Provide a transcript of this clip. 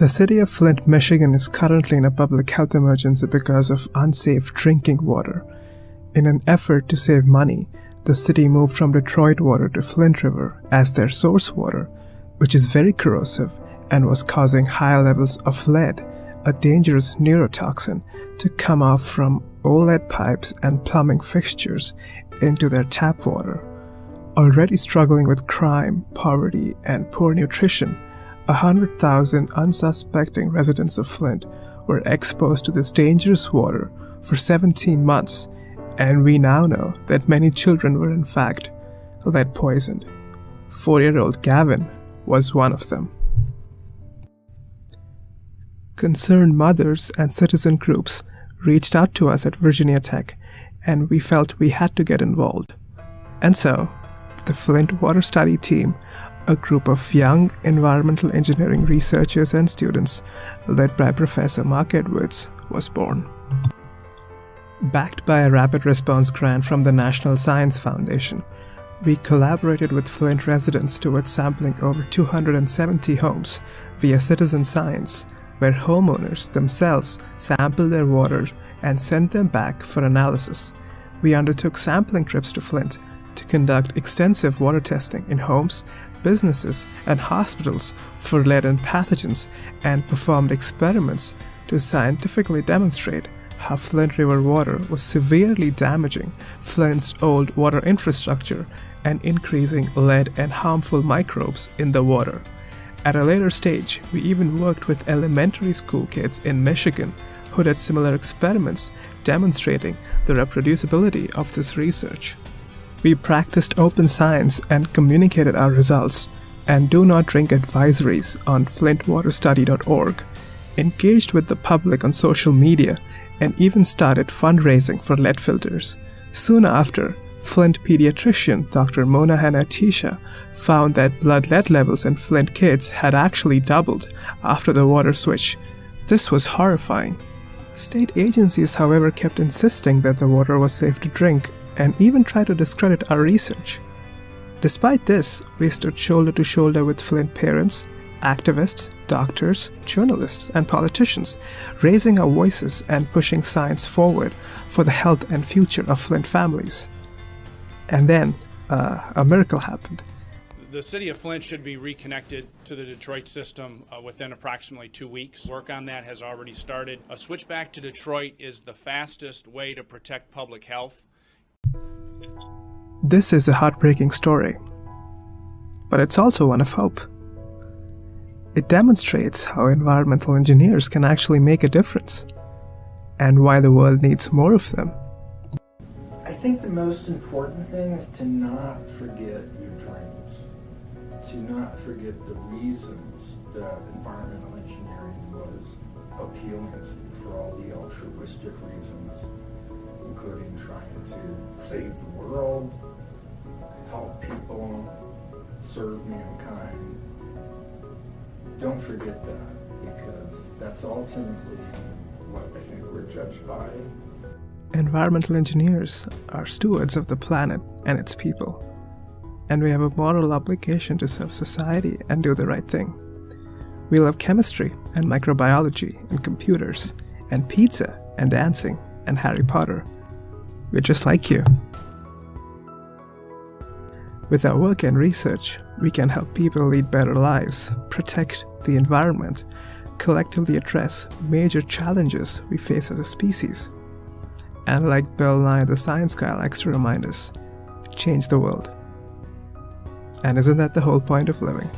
The city of Flint, Michigan is currently in a public health emergency because of unsafe drinking water. In an effort to save money, the city moved from Detroit water to Flint River as their source water, which is very corrosive and was causing high levels of lead, a dangerous neurotoxin, to come off from OLED pipes and plumbing fixtures into their tap water. Already struggling with crime, poverty, and poor nutrition, 100,000 unsuspecting residents of Flint were exposed to this dangerous water for 17 months, and we now know that many children were in fact lead poisoned. Four year old Gavin was one of them. Concerned mothers and citizen groups reached out to us at Virginia Tech, and we felt we had to get involved. And so, the Flint Water Study Team a group of young environmental engineering researchers and students, led by Professor Marc Edwards, was born. Backed by a rapid response grant from the National Science Foundation, we collaborated with Flint residents towards sampling over 270 homes via citizen science, where homeowners themselves sampled their water and sent them back for analysis. We undertook sampling trips to Flint conduct extensive water testing in homes businesses, and hospitals for lead and pathogens and performed experiments to scientifically demonstrate how Flint River water was severely damaging Flint's old water infrastructure and increasing lead and harmful microbes in the water. At a later stage, we even worked with elementary school kids in Michigan who did similar experiments demonstrating the reproducibility of this research. We practiced open science and communicated our results, and do not drink advisories on flintwaterstudy.org, engaged with the public on social media, and even started fundraising for lead filters. Soon after, Flint pediatrician Dr. Mona Hanna-Attisha found that blood lead levels in Flint kids had actually doubled after the water switch. This was horrifying. State agencies, however, kept insisting that the water was safe to drink and even try to discredit our research. Despite this, we stood shoulder to shoulder with Flint parents, activists, doctors, journalists, and politicians, raising our voices and pushing science forward for the health and future of Flint families. And then, uh, a miracle happened. The city of Flint should be reconnected to the Detroit system uh, within approximately two weeks. Work on that has already started. A switch back to Detroit is the fastest way to protect public health. This is a heartbreaking story, but it's also one of hope. It demonstrates how environmental engineers can actually make a difference, and why the world needs more of them. I think the most important thing is to not forget your dreams, to not forget the reasons that environmental engineering was appealing for all the altruistic reasons, including trying to save the world, help people, serve mankind. Don't forget that because that's ultimately what I think we're judged by. Environmental engineers are stewards of the planet and its people, and we have a moral obligation to serve society and do the right thing. We love chemistry and microbiology and computers and pizza and dancing and Harry Potter. We're just like you. With our work and research, we can help people lead better lives, protect the environment, collectively address major challenges we face as a species, and like Bill Nye the Science Guy likes to remind us, change the world. And isn't that the whole point of living?